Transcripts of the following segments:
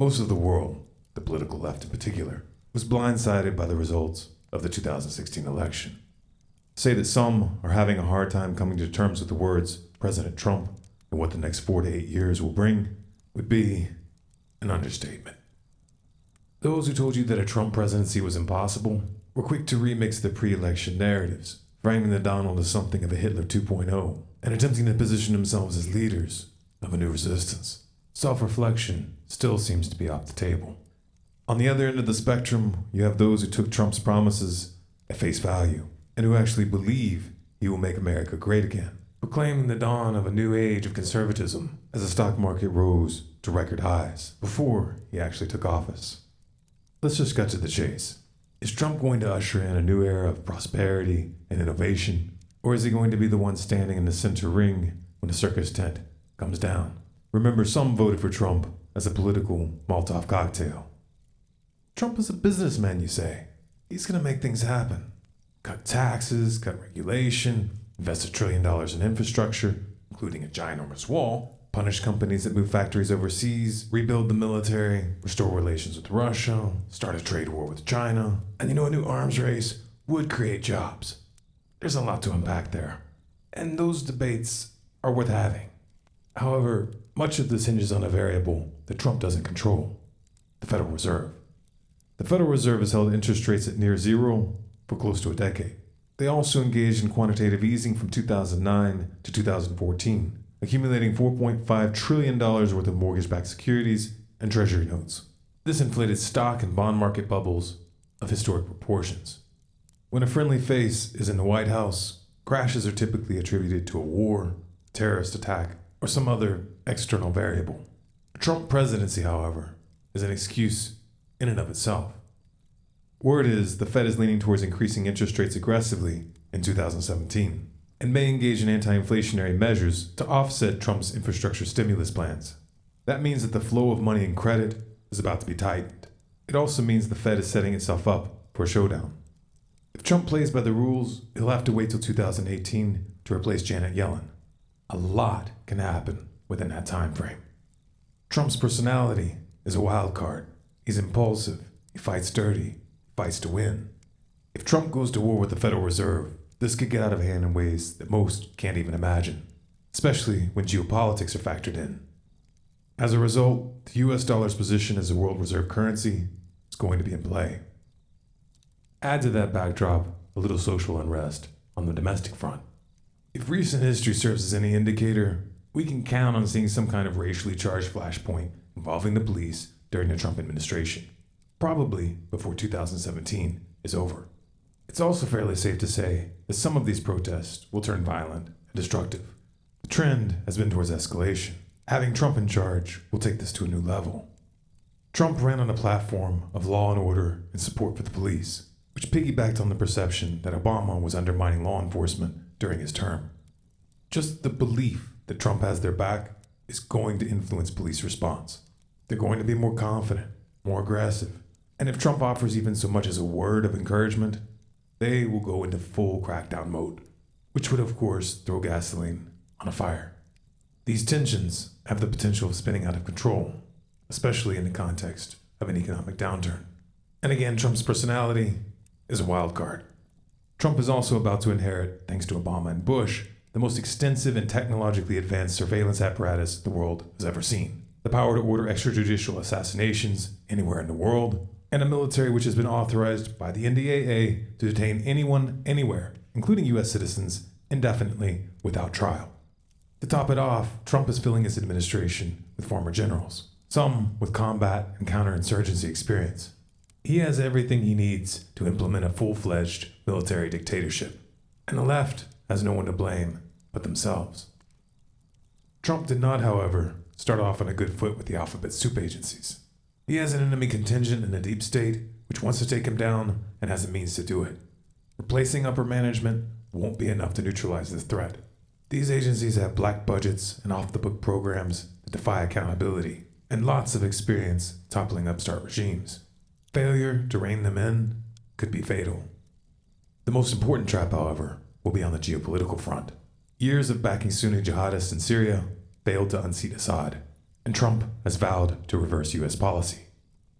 Most of the world, the political left in particular, was blindsided by the results of the 2016 election. Say that some are having a hard time coming to terms with the words President Trump and what the next four to eight years will bring would be an understatement. Those who told you that a Trump presidency was impossible were quick to remix the pre election narratives, framing the Donald as something of a Hitler 2.0 and attempting to position themselves as leaders of a new resistance. Self reflection still seems to be off the table. On the other end of the spectrum, you have those who took Trump's promises at face value and who actually believe he will make America great again, proclaiming the dawn of a new age of conservatism as the stock market rose to record highs before he actually took office. Let's just cut to the chase. Is Trump going to usher in a new era of prosperity and innovation, or is he going to be the one standing in the center ring when the circus tent comes down? Remember, some voted for Trump as a political Molotov cocktail. Trump is a businessman, you say. He's going to make things happen. Cut taxes, cut regulation, invest a trillion dollars in infrastructure, including a ginormous wall, punish companies that move factories overseas, rebuild the military, restore relations with Russia, start a trade war with China, and you know, a new arms race would create jobs. There's a lot to unpack there. And those debates are worth having. However, much of this hinges on a variable that Trump doesn't control the Federal Reserve. The Federal Reserve has held interest rates at near zero for close to a decade. They also engaged in quantitative easing from 2009 to 2014, accumulating $4.5 trillion worth of mortgage backed securities and treasury notes. This inflated stock and bond market bubbles of historic proportions. When a friendly face is in the White House, crashes are typically attributed to a war, terrorist attack, or some other external variable. A Trump presidency, however, is an excuse in and of itself. Word is the Fed is leaning towards increasing interest rates aggressively in 2017 and may engage in anti inflationary measures to offset Trump's infrastructure stimulus plans. That means that the flow of money and credit is about to be tightened. It also means the Fed is setting itself up for a showdown. If Trump plays by the rules, he'll have to wait till 2018 to replace Janet Yellen. A lot can happen within that time frame. Trump's personality is a wild card. He's impulsive, he fights dirty, fights to win. If Trump goes to war with the Federal Reserve, this could get out of hand in ways that most can't even imagine, especially when geopolitics are factored in. As a result, the US dollar's position as a world reserve currency is going to be in play. Add to that backdrop a little social unrest on the domestic front. If recent history serves as any indicator, we can count on seeing some kind of racially charged flashpoint involving the police during the Trump administration, probably before 2017 is over. It's also fairly safe to say that some of these protests will turn violent and destructive. The trend has been towards escalation. Having Trump in charge will take this to a new level. Trump ran on a platform of law and order and support for the police, which piggybacked on the perception that Obama was undermining law enforcement during his term. Just the belief that Trump has their back is going to influence police response. They're going to be more confident, more aggressive, and if Trump offers even so much as a word of encouragement, they will go into full crackdown mode, which would, of course, throw gasoline on a fire. These tensions have the potential of spinning out of control, especially in the context of an economic downturn. And again, Trump's personality is a wild card. Trump is also about to inherit, thanks to Obama and Bush, the most extensive and technologically advanced surveillance apparatus the world has ever seen. The power to order extrajudicial assassinations anywhere in the world, and a military which has been authorized by the NDAA to detain anyone, anywhere, including U.S. citizens, indefinitely without trial. To top it off, Trump is filling his administration with former generals, some with combat and counterinsurgency experience. He has everything he needs to implement a full fledged military dictatorship, and the left has no one to blame but themselves. Trump did not, however, start off on a good foot with the alphabet soup agencies. He has an enemy contingent in the deep state which wants to take him down and has the means to do it. Replacing upper management won't be enough to neutralize this threat. These agencies have black budgets and off the book programs that defy accountability, and lots of experience toppling upstart regimes. Failure to rein them in could be fatal. The most important trap, however, will be on the geopolitical front. Years of backing Sunni jihadists in Syria failed to unseat Assad. and Trump has vowed to reverse U.S. policy.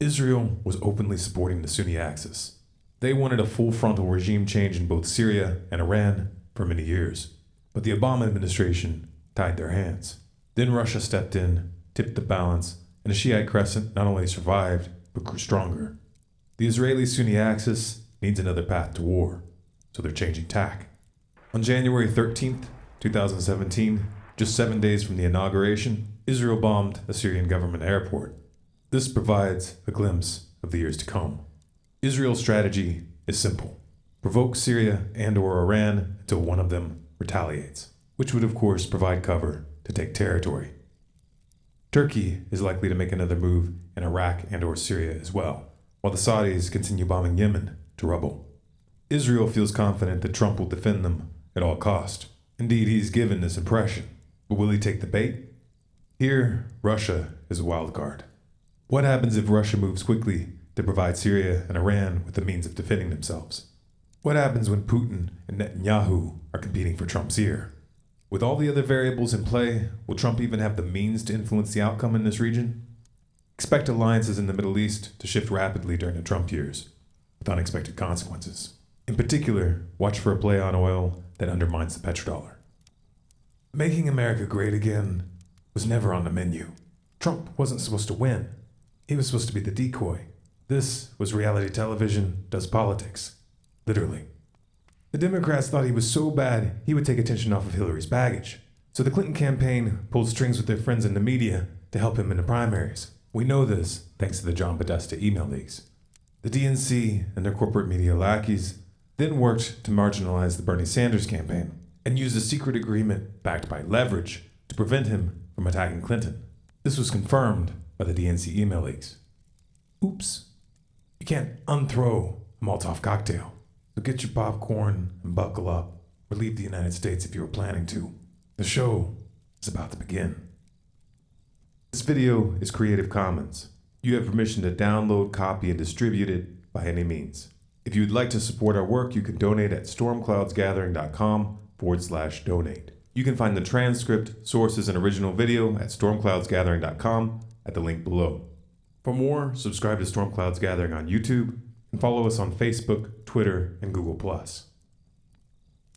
Israel was openly supporting the Sunni Axis. They wanted a full frontal regime change in both Syria and Iran for many years, but the Obama administration tied their hands. Then Russia stepped in, tipped the balance, and the Shiite crescent not only survived, but grew stronger. The Israeli Sunni axis needs another path to war, so they're changing tack. On January 13th, 2017, just seven days from the inauguration, Israel bombed a Syrian government airport. This provides a glimpse of the years to come. Israel's strategy is simple provoke Syria and or Iran until one of them retaliates, which would of course provide cover to take territory. Turkey is likely to make another move in Iraq and or Syria as well, while the Saudis continue bombing Yemen to rubble. Israel feels confident that Trump will defend them at all cost. Indeed, he's given this impression. But will he take the bait? Here, Russia is a wild card. What happens if Russia moves quickly to provide Syria and Iran with the means of defending themselves? What happens when Putin and Netanyahu are competing for Trump's ear? With all the other variables in play, will Trump even have the means to influence the outcome in this region? Expect alliances in the Middle East to shift rapidly during the Trump years, with unexpected consequences. In particular, watch for a play on oil that undermines the petrodollar. Making America great again was never on the menu. Trump wasn't supposed to win. He was supposed to be the decoy. This was reality television does politics. Literally. The Democrats thought he was so bad he would take attention off of Hillary's baggage. So the Clinton campaign pulled strings with their friends in the media to help him in the primaries. We know this thanks to the John Podesta email leaks. The DNC and their corporate media lackeys then worked to marginalize the Bernie Sanders campaign and used a secret agreement backed by leverage to prevent him from attacking Clinton. This was confirmed by the DNC email leaks. Oops. You can't unthrow a Molotov cocktail. So get your popcorn and buckle up, or leave the United States if you were planning to. The show is about to begin. This video is Creative Commons. You have permission to download, copy, and distribute it by any means. If you would like to support our work, you can donate at stormcloudsgathering.com forward slash donate. You can find the transcript, sources, and original video at stormcloudsgathering.com at the link below. For more, subscribe to Storm Clouds Gathering on YouTube and follow us on Facebook, Twitter, and Google+.